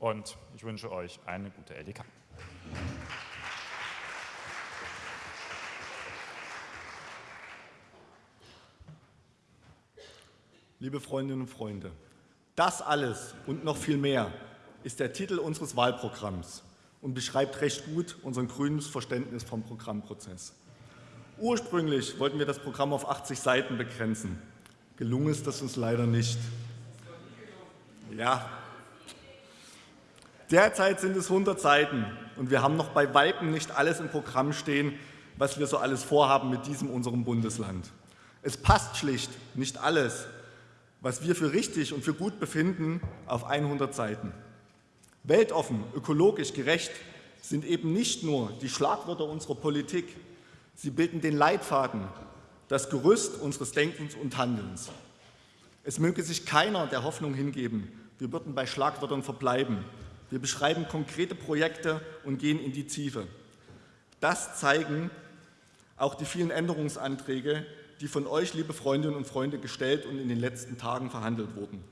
und ich wünsche euch eine gute LDK. Liebe Freundinnen und Freunde, das alles und noch viel mehr ist der Titel unseres Wahlprogramms und beschreibt recht gut unser grünes Verständnis vom Programmprozess. Ursprünglich wollten wir das Programm auf 80 Seiten begrenzen. Gelungen ist das uns leider nicht. Ja, derzeit sind es 100 Seiten und wir haben noch bei Weitem nicht alles im Programm stehen, was wir so alles vorhaben mit diesem unserem Bundesland. Es passt schlicht nicht alles, was wir für richtig und für gut befinden, auf 100 Seiten. Weltoffen, ökologisch gerecht sind eben nicht nur die Schlagwörter unserer Politik, sie bilden den Leitfaden, das Gerüst unseres Denkens und Handelns. Es möge sich keiner der Hoffnung hingeben, wir würden bei Schlagwörtern verbleiben. Wir beschreiben konkrete Projekte und gehen in die Tiefe. Das zeigen auch die vielen Änderungsanträge, die von euch, liebe Freundinnen und Freunde, gestellt und in den letzten Tagen verhandelt wurden.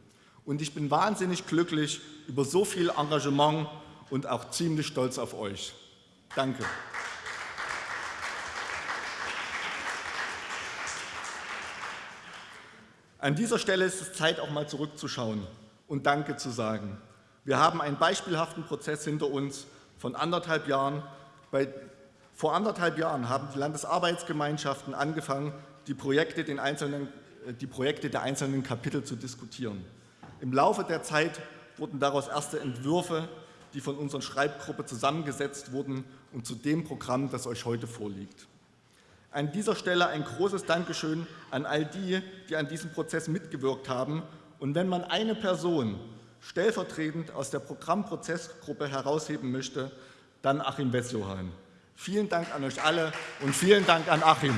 Und ich bin wahnsinnig glücklich über so viel Engagement und auch ziemlich stolz auf euch. Danke. An dieser Stelle ist es Zeit, auch mal zurückzuschauen und Danke zu sagen. Wir haben einen beispielhaften Prozess hinter uns von anderthalb Jahren. Bei, vor anderthalb Jahren haben die Landesarbeitsgemeinschaften angefangen, die Projekte, äh, die Projekte der einzelnen Kapitel zu diskutieren. Im Laufe der Zeit wurden daraus erste Entwürfe, die von unserer Schreibgruppe zusammengesetzt wurden und zu dem Programm, das euch heute vorliegt. An dieser Stelle ein großes Dankeschön an all die, die an diesem Prozess mitgewirkt haben. Und wenn man eine Person stellvertretend aus der Programmprozessgruppe herausheben möchte, dann Achim Wessjohann. Vielen Dank an euch alle und vielen Dank an Achim.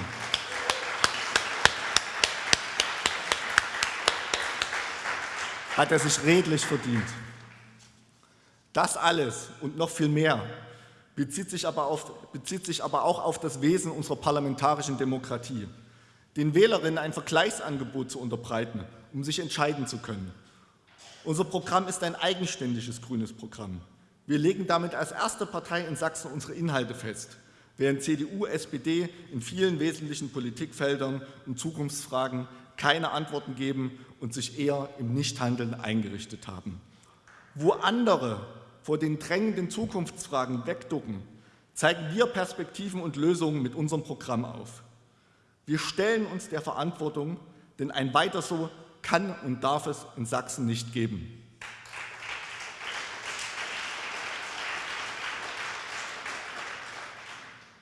hat er sich redlich verdient. Das alles und noch viel mehr bezieht sich, aber auf, bezieht sich aber auch auf das Wesen unserer parlamentarischen Demokratie, den Wählerinnen ein Vergleichsangebot zu unterbreiten, um sich entscheiden zu können. Unser Programm ist ein eigenständiges grünes Programm. Wir legen damit als erste Partei in Sachsen unsere Inhalte fest, während CDU, SPD in vielen wesentlichen Politikfeldern und Zukunftsfragen keine Antworten geben und sich eher im Nichthandeln eingerichtet haben. Wo andere vor den drängenden Zukunftsfragen wegducken, zeigen wir Perspektiven und Lösungen mit unserem Programm auf. Wir stellen uns der Verantwortung, denn ein weiter so kann und darf es in Sachsen nicht geben.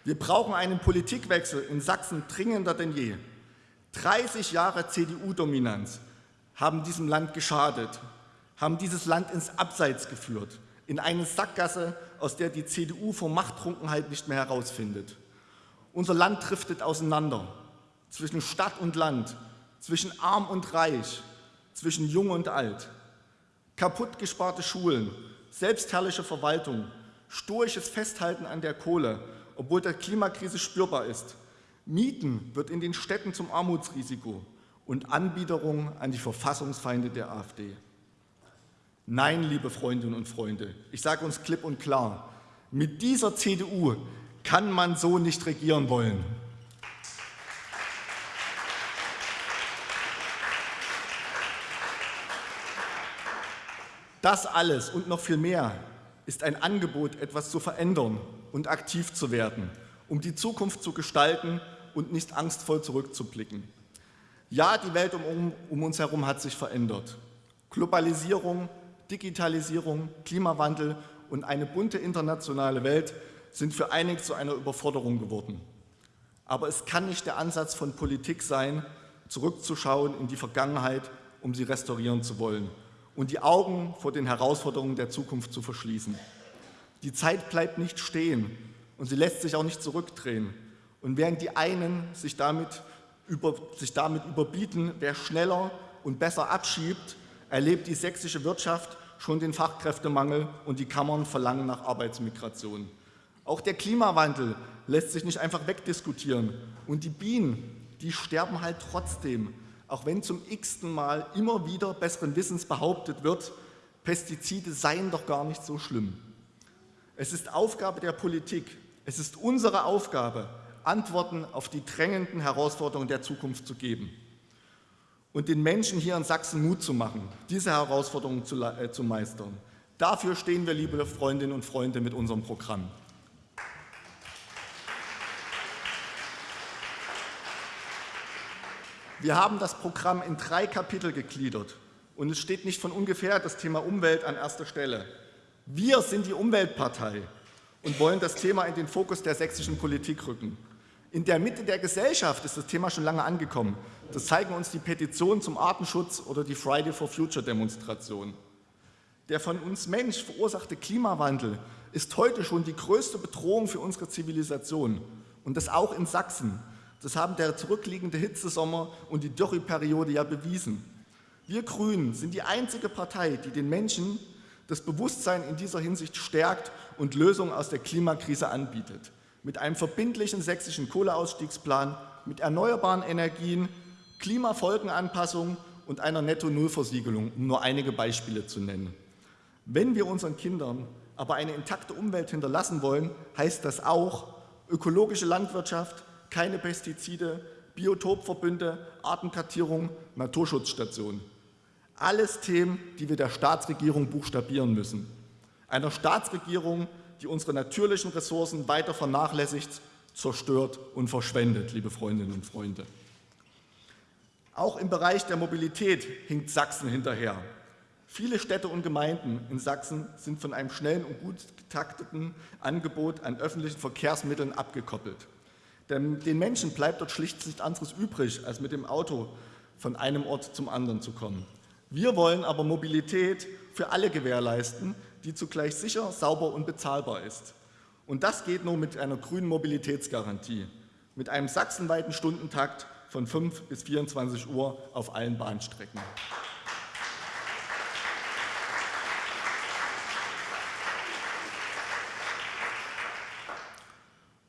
Wir brauchen einen Politikwechsel in Sachsen dringender denn je. 30 Jahre CDU-Dominanz haben diesem Land geschadet, haben dieses Land ins Abseits geführt, in eine Sackgasse, aus der die CDU vor Machttrunkenheit nicht mehr herausfindet. Unser Land driftet auseinander, zwischen Stadt und Land, zwischen arm und reich, zwischen jung und alt. Kaputt gesparte Schulen, selbstherrliche Verwaltung, stoisches Festhalten an der Kohle, obwohl der Klimakrise spürbar ist, Mieten wird in den Städten zum Armutsrisiko und Anbiederung an die Verfassungsfeinde der AfD. Nein, liebe Freundinnen und Freunde, ich sage uns klipp und klar, mit dieser CDU kann man so nicht regieren wollen. Das alles und noch viel mehr ist ein Angebot, etwas zu verändern und aktiv zu werden, um die Zukunft zu gestalten und nicht angstvoll zurückzublicken. Ja, die Welt um, um uns herum hat sich verändert. Globalisierung, Digitalisierung, Klimawandel und eine bunte internationale Welt sind für einige zu einer Überforderung geworden. Aber es kann nicht der Ansatz von Politik sein, zurückzuschauen in die Vergangenheit, um sie restaurieren zu wollen und die Augen vor den Herausforderungen der Zukunft zu verschließen. Die Zeit bleibt nicht stehen und sie lässt sich auch nicht zurückdrehen. Und während die einen sich damit, über, sich damit überbieten, wer schneller und besser abschiebt, erlebt die sächsische Wirtschaft schon den Fachkräftemangel und die Kammern verlangen nach Arbeitsmigration. Auch der Klimawandel lässt sich nicht einfach wegdiskutieren. Und die Bienen, die sterben halt trotzdem, auch wenn zum x-ten Mal immer wieder besseren Wissens behauptet wird, Pestizide seien doch gar nicht so schlimm. Es ist Aufgabe der Politik, es ist unsere Aufgabe, Antworten auf die drängenden Herausforderungen der Zukunft zu geben und den Menschen hier in Sachsen Mut zu machen, diese Herausforderungen zu, äh, zu meistern. Dafür stehen wir, liebe Freundinnen und Freunde, mit unserem Programm. Wir haben das Programm in drei Kapitel gegliedert und es steht nicht von ungefähr das Thema Umwelt an erster Stelle. Wir sind die Umweltpartei und wollen das Thema in den Fokus der sächsischen Politik rücken. In der Mitte der Gesellschaft ist das Thema schon lange angekommen. Das zeigen uns die Petitionen zum Artenschutz oder die Friday for Future Demonstration. Der von uns Mensch verursachte Klimawandel ist heute schon die größte Bedrohung für unsere Zivilisation und das auch in Sachsen. Das haben der zurückliegende Hitzesommer und die Dürreperiode ja bewiesen. Wir Grünen sind die einzige Partei, die den Menschen das Bewusstsein in dieser Hinsicht stärkt und Lösungen aus der Klimakrise anbietet. Mit einem verbindlichen sächsischen Kohleausstiegsplan, mit erneuerbaren Energien, Klimafolgenanpassung und einer Netto-Null-Versiegelung, um nur einige Beispiele zu nennen. Wenn wir unseren Kindern aber eine intakte Umwelt hinterlassen wollen, heißt das auch ökologische Landwirtschaft, keine Pestizide, Biotopverbünde, Artenkartierung, Naturschutzstationen. Alles Themen, die wir der Staatsregierung buchstabieren müssen. Einer Staatsregierung, die unsere natürlichen Ressourcen weiter vernachlässigt, zerstört und verschwendet, liebe Freundinnen und Freunde. Auch im Bereich der Mobilität hinkt Sachsen hinterher. Viele Städte und Gemeinden in Sachsen sind von einem schnellen und gut getakteten Angebot an öffentlichen Verkehrsmitteln abgekoppelt. Denn den Menschen bleibt dort schlicht nichts anderes übrig, als mit dem Auto von einem Ort zum anderen zu kommen. Wir wollen aber Mobilität für alle gewährleisten, die zugleich sicher, sauber und bezahlbar ist. Und das geht nur mit einer grünen Mobilitätsgarantie, mit einem sachsenweiten Stundentakt von 5 bis 24 Uhr auf allen Bahnstrecken.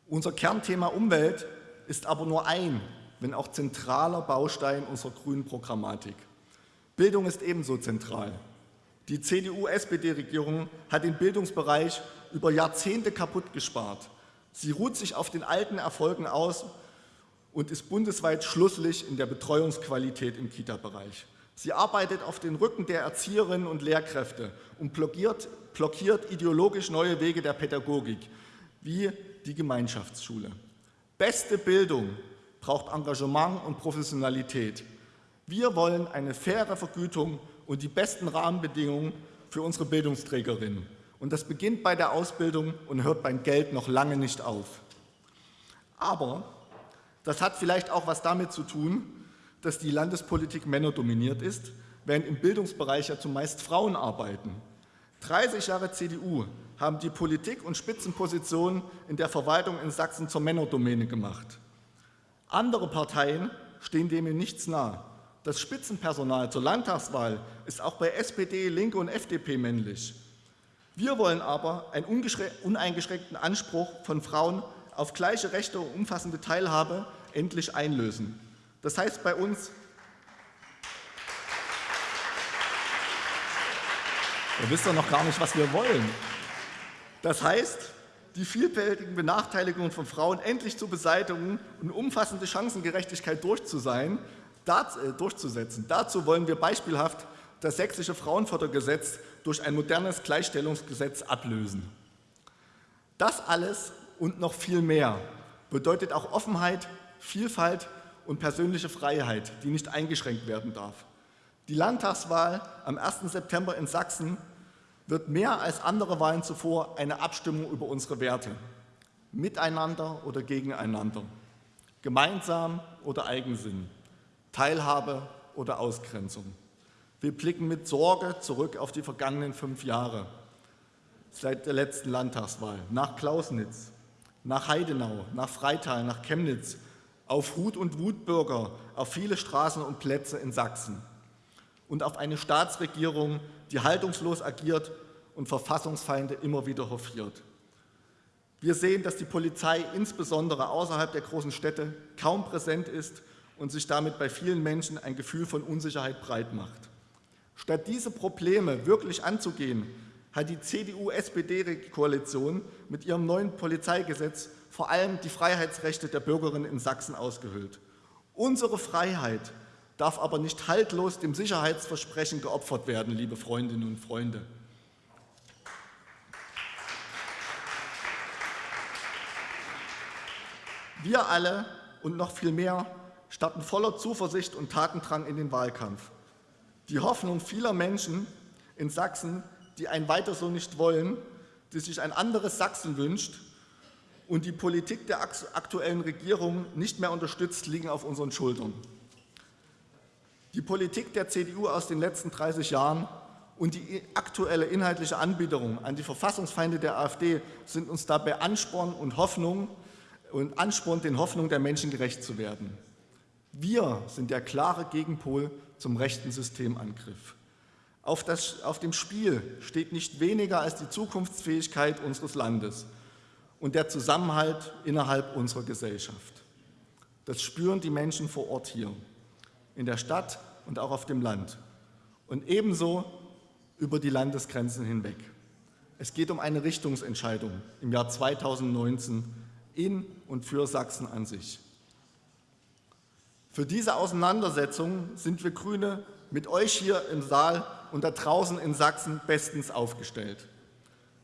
Unser Kernthema Umwelt ist aber nur ein, wenn auch zentraler Baustein unserer grünen Programmatik. Bildung ist ebenso zentral. Die CDU-SPD-Regierung hat den Bildungsbereich über Jahrzehnte kaputt gespart. Sie ruht sich auf den alten Erfolgen aus und ist bundesweit schlusslich in der Betreuungsqualität im Kita-Bereich. Sie arbeitet auf den Rücken der Erzieherinnen und Lehrkräfte und blockiert, blockiert ideologisch neue Wege der Pädagogik, wie die Gemeinschaftsschule. Beste Bildung braucht Engagement und Professionalität. Wir wollen eine faire Vergütung und die besten Rahmenbedingungen für unsere Bildungsträgerinnen. Und das beginnt bei der Ausbildung und hört beim Geld noch lange nicht auf. Aber das hat vielleicht auch was damit zu tun, dass die Landespolitik männerdominiert ist, während im Bildungsbereich ja zumeist Frauen arbeiten. 30 Jahre CDU haben die Politik und Spitzenpositionen in der Verwaltung in Sachsen zur Männerdomäne gemacht. Andere Parteien stehen dem in nichts nah. Das Spitzenpersonal zur Landtagswahl ist auch bei SPD, Linke und FDP männlich. Wir wollen aber einen uneingeschränkten Anspruch von Frauen auf gleiche Rechte und umfassende Teilhabe endlich einlösen. Das heißt bei uns, Ihr wisst doch noch gar nicht, was wir wollen. Das heißt, die vielfältigen Benachteiligungen von Frauen endlich zu beseitigen und umfassende Chancengerechtigkeit äh, durchzusetzen. Dazu wollen wir beispielhaft das sächsische Frauenfördergesetz durch ein modernes Gleichstellungsgesetz ablösen. Das alles und noch viel mehr bedeutet auch Offenheit, Vielfalt und persönliche Freiheit, die nicht eingeschränkt werden darf. Die Landtagswahl am 1. September in Sachsen wird mehr als andere Wahlen zuvor eine Abstimmung über unsere Werte. Miteinander oder gegeneinander. Gemeinsam oder Eigensinn. Teilhabe oder Ausgrenzung. Wir blicken mit Sorge zurück auf die vergangenen fünf Jahre seit der letzten Landtagswahl, nach Klausnitz, nach Heidenau, nach Freital, nach Chemnitz, auf Hut- und Wutbürger, auf viele Straßen und Plätze in Sachsen und auf eine Staatsregierung, die haltungslos agiert und Verfassungsfeinde immer wieder hofiert. Wir sehen, dass die Polizei insbesondere außerhalb der großen Städte kaum präsent ist und sich damit bei vielen Menschen ein Gefühl von Unsicherheit breit macht. Statt diese Probleme wirklich anzugehen, hat die CDU-SPD-Koalition mit ihrem neuen Polizeigesetz vor allem die Freiheitsrechte der Bürgerinnen in Sachsen ausgehöhlt. Unsere Freiheit darf aber nicht haltlos dem Sicherheitsversprechen geopfert werden, liebe Freundinnen und Freunde. Wir alle und noch viel mehr starten voller Zuversicht und Tatendrang in den Wahlkampf. Die Hoffnung vieler Menschen in Sachsen, die ein Weiter so nicht wollen, die sich ein anderes Sachsen wünscht und die Politik der aktuellen Regierung nicht mehr unterstützt, liegen auf unseren Schultern. Die Politik der CDU aus den letzten 30 Jahren und die aktuelle inhaltliche Anbiederung an die Verfassungsfeinde der AfD sind uns dabei Ansporn und Hoffnung und Ansporn, den Hoffnungen der Menschen gerecht zu werden. Wir sind der klare Gegenpol zum rechten Systemangriff. Auf, das, auf dem Spiel steht nicht weniger als die Zukunftsfähigkeit unseres Landes und der Zusammenhalt innerhalb unserer Gesellschaft. Das spüren die Menschen vor Ort hier, in der Stadt und auch auf dem Land und ebenso über die Landesgrenzen hinweg. Es geht um eine Richtungsentscheidung im Jahr 2019 in und für Sachsen an sich. Für diese Auseinandersetzung sind wir Grüne mit euch hier im Saal und da draußen in Sachsen bestens aufgestellt.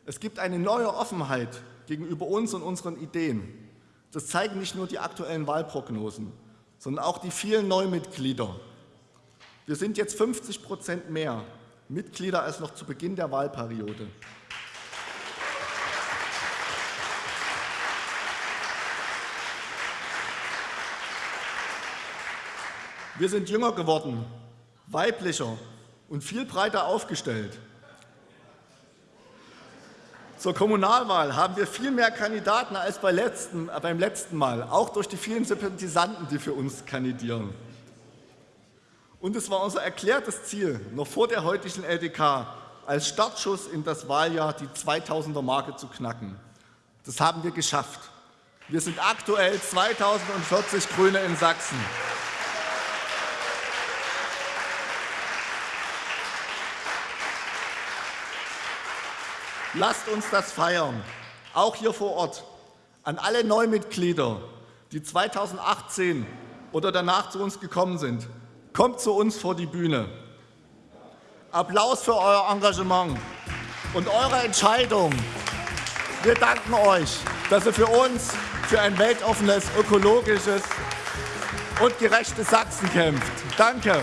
Es gibt eine neue Offenheit gegenüber uns und unseren Ideen. Das zeigen nicht nur die aktuellen Wahlprognosen, sondern auch die vielen Neumitglieder. Wir sind jetzt 50 Prozent mehr Mitglieder als noch zu Beginn der Wahlperiode. Wir sind jünger geworden, weiblicher und viel breiter aufgestellt. Zur Kommunalwahl haben wir viel mehr Kandidaten als bei letzten, äh, beim letzten Mal, auch durch die vielen Sympathisanten, die für uns kandidieren. Und es war unser erklärtes Ziel, noch vor der heutigen LDK als Startschuss in das Wahljahr die 2000er-Marke zu knacken. Das haben wir geschafft. Wir sind aktuell 2040 Grüne in Sachsen. Lasst uns das feiern, auch hier vor Ort. An alle Neumitglieder, die 2018 oder danach zu uns gekommen sind, kommt zu uns vor die Bühne. Applaus für euer Engagement und eure Entscheidung. Wir danken euch, dass ihr für uns, für ein weltoffenes, ökologisches und gerechtes Sachsen kämpft. Danke.